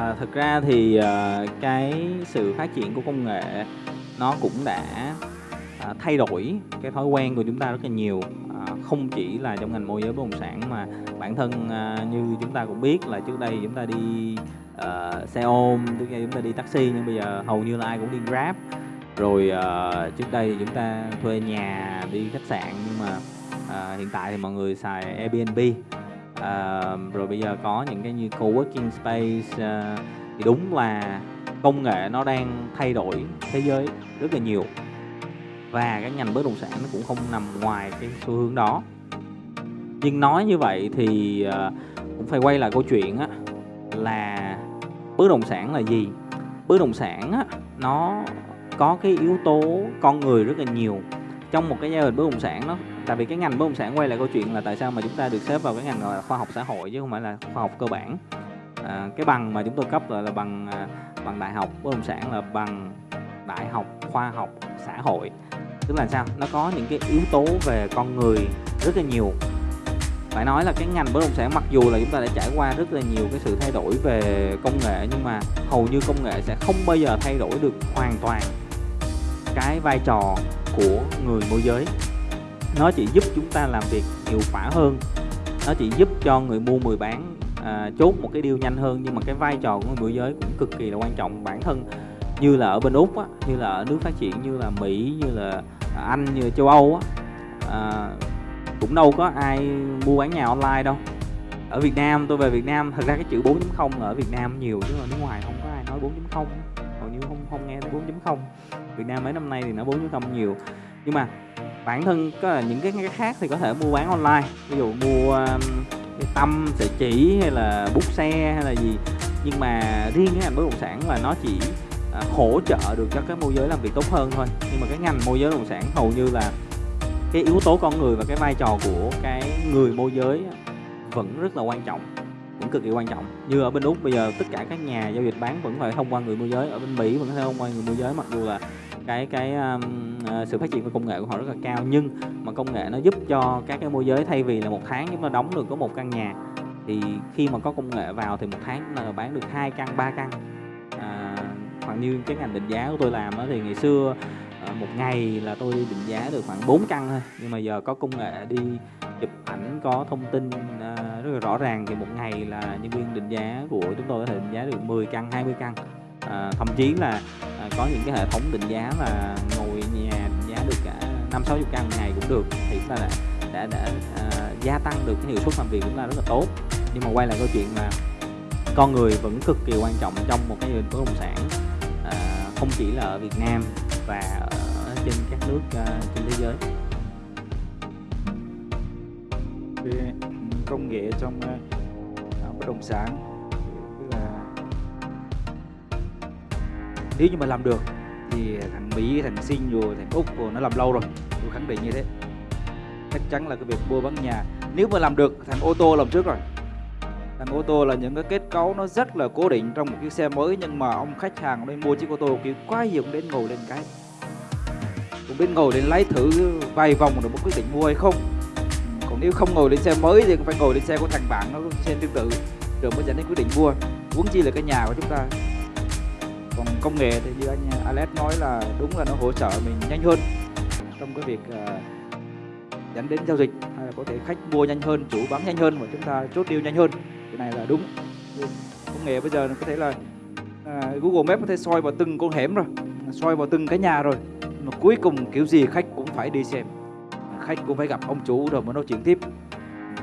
À, thực ra thì, à, cái sự phát triển của công nghệ nó cũng đã, à, thay đổi cái thói quen của chúng ta rất là nhiều, à, không chỉ là trong ngành môi giới bất động sản mà bản thân, à, như chúng ta cũng biết là trước đây chúng ta đi, à, xe ôm, trước đây chúng ta đi taxi nhưng bây giờ hầu như là ai cũng đi Grab. Rồi, ờ, trước đây thì chúng ta thuê nhà, đi khách sạn nhưng mà, à, hiện tại thì mọi người xài Airbnb. Rồi bây giờ có những cái như co-working space, ơ, thì đúng là công nghệ nó đang thay đổi thế giới rất là nhiều. Và cái ngành bất động sản nó cũng không nằm ngoài cái xu hướng đó. Nhưng nói như vậy thì, ờ, cũng phải quay lại câu chuyện á là bất động sản là gì? Bất động sản á, nó có cái yếu tố con người rất là nhiều. Trong một cái giai đoạn bất động sản nó tại vì cái ngành bất động sản quay lại câu chuyện là tại sao mà chúng ta được xếp vào cái ngành, gọi là, khoa học xã hội chứ không phải là khoa học cơ bản. À, cái bằng mà chúng tôi cấp là, là bằng, à, bằng đại học bất động sản là bằng đại học khoa học xã hội. Tức là sao? Nó có những cái yếu tố về con người rất là nhiều. Phải nói là cái ngành bất động sản mặc dù là chúng ta đã trải qua rất là nhiều cái sự thay đổi về công nghệ nhưng mà hầu như công nghệ sẽ không bao giờ thay đổi được hoàn toàn cái vai trò của người môi giới. Nó chỉ giúp chúng ta làm việc hiệu quả hơn, nó chỉ giúp cho người mua người bán, à, chốt một cái deal nhanh hơn nhưng mà cái vai trò của người môi giới cũng cực kỳ là quan trọng. Bản thân như là ở bên Úc á, như là ở nước phát triển như là Mỹ, như là Anh, như là châu Âu á, à, cũng đâu có ai mua bán nhà online đâu. Ở Việt Nam, tôi về Việt Nam, thật ra cái chữ 4.0 ở Việt Nam nhiều chứ ở nước ngoài không có ai nói 4.0, hầu như không không nghe tới 4.0. Việt Nam mấy năm nay thì nó 4.0 nhiều. Nhưng mà bản thân có là những cái khác thì có thể mua bán online, ví dụ mua, um, cái tâm sợi chỉ hay là bút xe hay là gì. Nhưng mà riêng cái ngành bất động sản là nó chỉ, à, hỗ trợ được cho các môi giới làm việc tốt hơn thôi. Nhưng mà cái ngành môi giới bất động sản hầu như là cái yếu tố con người và cái vai trò của cái người môi giới vẫn rất là quan trọng, vẫn cực kỳ quan trọng. Như ở bên Úc bây giờ tất cả các nhà giao dịch bán vẫn phải thông qua người môi giới, ở bên Mỹ vẫn phải thông qua người môi giới mặc dù là cái cái, um, ờ, sự phát triển về công nghệ của họ rất là cao. Nhưng mà công nghệ nó giúp cho các cái môi giới thay vì là một tháng chúng ta đóng được có một căn nhà, thì khi mà có công nghệ vào thì một tháng là bán được hai căn, ba căn. À, hoặc như cái ngành định giá của tôi làm đó thì ngày xưa, ờ, một ngày là tôi định giá được khoảng 4 căn thôi, nhưng mà giờ có công nghệ đi chụp ảnh, có thông tin, ờ, rất là rõ ràng thì một ngày là nhân viên định giá của chúng tôi có thể định giá được 10 căn, 20 căn. À, thậm chí là, à, có những cái hệ thống định giá là ngồi nhà định giá được cả 50-60 căn một ngày cũng được, thì chúng ta đã đã đã, à, gia tăng được cái hiệu suất làm việc của chúng ta rất là tốt. Nhưng mà quay lại câu chuyện là con người vẫn cực kỳ quan trọng trong một cái bất động sản, à, không chỉ là ở Việt Nam và ở trên các nước, à, trên thế giới. Công nghệ trong, à, bất động sản, nếu như mà làm được thì thằng Mỹ, thằng Sinh rồi thằng Úc rồi nó làm lâu rồi, tôi khẳng định như thế. Chắc chắn là cái việc mua bán nhà nếu mà làm được thằng ô tô làm trước rồi. Thằng ô tô là những cái kết cấu nó rất là cố định trong một chiếc xe mới nhưng mà ông khách hàng lên mua chiếc ô tô kiểu quá nhiều cũng đến ngồi lên cái. Cũng đến ngồi lên lái thử vài vòng rồi mới quyết định mua hay không. Còn nếu không ngồi lên xe mới thì cũng phải ngồi lên xe của thằng bạn nó xe tương tự rồi mới dẫn đến quyết định mua, huống chi là cái nhà của chúng ta. Công nghệ thì như anh uh, Alex nói là đúng là nó hỗ trợ mình nhanh hơn trong cái việc, uh, dẫn đến giao dịch, hay là có thể khách mua nhanh hơn, chủ bán nhanh hơn và chúng ta chốt deal nhanh hơn. Cái này là đúng. Công nghệ bây giờ có thể là, à, Google Maps có thể soi vào từng con hẻm rồi, soi vào từng cái nhà rồi, mà cuối cùng kiểu gì khách cũng phải đi xem, khách cũng phải gặp ông chủ rồi mới nói chuyện tiếp.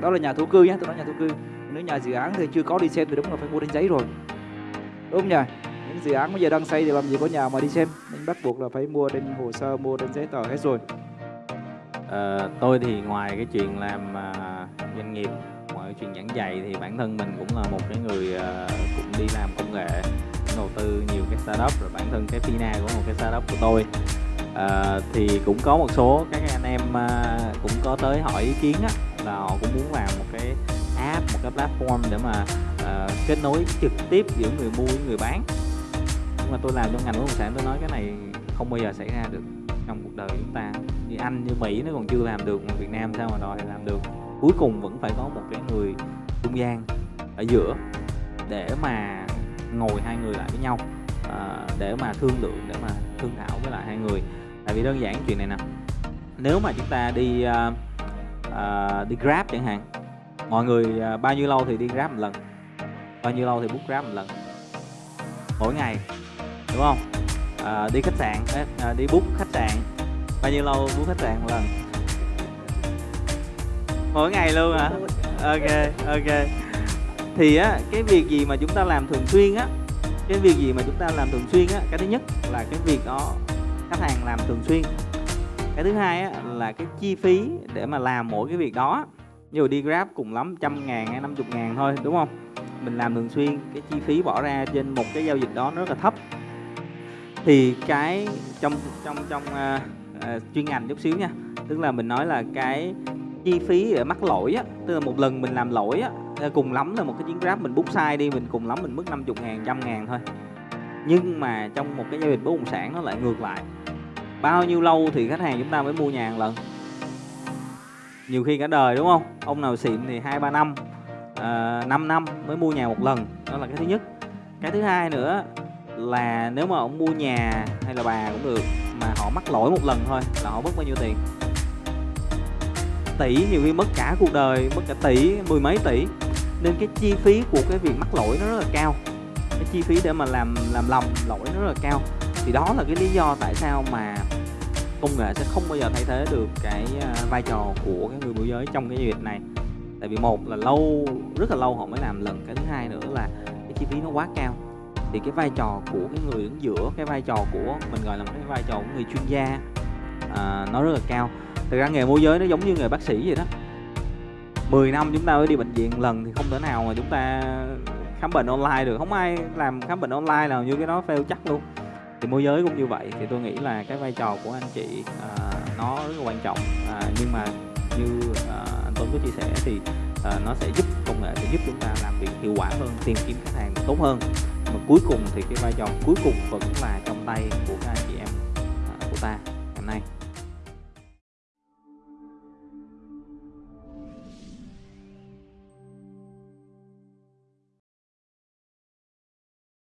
Đó là nhà thổ cư nhé tôi nói nhà thổ cư. Nếu nhà dự án thì chưa có đi xem thì đúng là phải mua trên giấy rồi. Đúng không nhỉ? Những dự án bây giờ đang xây thì làm gì có nhà mà đi xem, nên bắt buộc là phải mua trên hồ sơ, mua trên giấy tờ hết rồi. à, tôi thì ngoài cái chuyện làm, à, doanh nghiệp, ngoài cái chuyện giảng dạy thì bản thân mình cũng là một cái người, à, cũng đi làm công nghệ, đầu tư nhiều cái startup, rồi bản thân cái Fina cũng một cái startup của tôi. à, thì cũng có một số các anh em, à, cũng có tới hỏi ý kiến á, là họ cũng muốn làm một cái app, một cái platform để mà, ờ, kết nối trực tiếp giữa người mua với người bán. Nhưng mà tôi làm trong ngành bất động sản tôi nói cái này không bao giờ xảy ra được trong cuộc đời chúng ta. Như Anh, như Mỹ nó còn chưa làm được mà Việt Nam sao mà đòi làm được. Cuối cùng vẫn phải có một cái người trung gian ở giữa để mà ngồi hai người lại với nhau à, để mà thương lượng để mà thương thảo với lại hai người tại vì đơn giản chuyện này nè nếu mà chúng ta đi uh, uh, đi grab chẳng hạn mọi người uh, bao nhiêu lâu thì đi grab một lần bao nhiêu lâu thì book grab một lần mỗi ngày đúng không? À, đi khách sạn à, à, đi book khách sạn. Bao nhiêu lâu book khách sạn một lần? Mỗi ngày luôn hả? Ok ok. Thì á cái việc gì mà chúng ta làm thường xuyên á cái việc gì mà chúng ta làm thường xuyên á cái thứ nhất là cái việc đó khách hàng làm thường xuyên. Cái thứ hai á là cái chi phí để mà làm mỗi cái việc đó dù đi grab cùng lắm trăm ngàn hay năm chục ngàn thôi đúng không? Mình làm thường xuyên cái chi phí bỏ ra trên một cái giao dịch đó nó rất là thấp thì cái trong trong trong uh, uh, chuyên ngành chút xíu nha. Tức là mình nói là cái chi phí để mắc lỗi á tức là một lần mình làm lỗi á ờ, cùng lắm là một cái chuyến grab mình bút sai đi mình cùng lắm mình mất 50 ngàn trăm ngàn thôi. Nhưng mà trong một cái giao dịch bất động sản nó lại ngược lại. Bao nhiêu lâu thì khách hàng chúng ta mới mua nhà một lần? Nhiều khi cả đời đúng không? Ông nào xịn thì hai ba năm à, 5 năm mới mua nhà một lần. Đó là cái thứ nhất. Cái thứ hai nữa là nếu mà ông mua nhà hay là bà cũng được, mà họ mắc lỗi một lần thôi là họ mất bao nhiêu tiền? Tỷ, nhiều khi mất cả cuộc đời, mất cả tỷ, mười mấy tỷ. Nên cái chi phí của cái việc mắc lỗi nó rất là cao. Cái chi phí để mà làm làm lầm lỗi nó rất là cao. Thì đó là cái lý do tại sao mà công nghệ sẽ không bao giờ thay thế được cái à, vai trò của cái người môi giới trong cái việc này. Tại vì một là lâu, rất là lâu họ mới làm lần, cái thứ hai nữa là cái chi phí nó quá cao thì cái vai trò của cái người đứng giữa cái vai trò của mình gọi là cái vai trò của người chuyên gia à, nó rất là cao. Thực ra nghề môi giới nó giống như nghề bác sĩ vậy đó. 10 năm chúng ta mới đi bệnh viện lần thì không thể nào mà chúng ta khám bệnh online được. Không ai làm khám bệnh online nào như cái đó fail chắc luôn. Thì môi giới cũng như vậy thì tôi nghĩ là cái vai trò của anh chị à, nó rất là quan trọng. À, nhưng mà như à, anh Tuấn có chia sẻ thì à, nó sẽ giúp công nghệ sẽ giúp chúng ta làm việc hiệu quả hơn tìm kiếm khách hàng tốt hơn cuối cùng thì cái vai trò cuối cùng vẫn là trong tay của các anh chị em à, của ta ngày nay.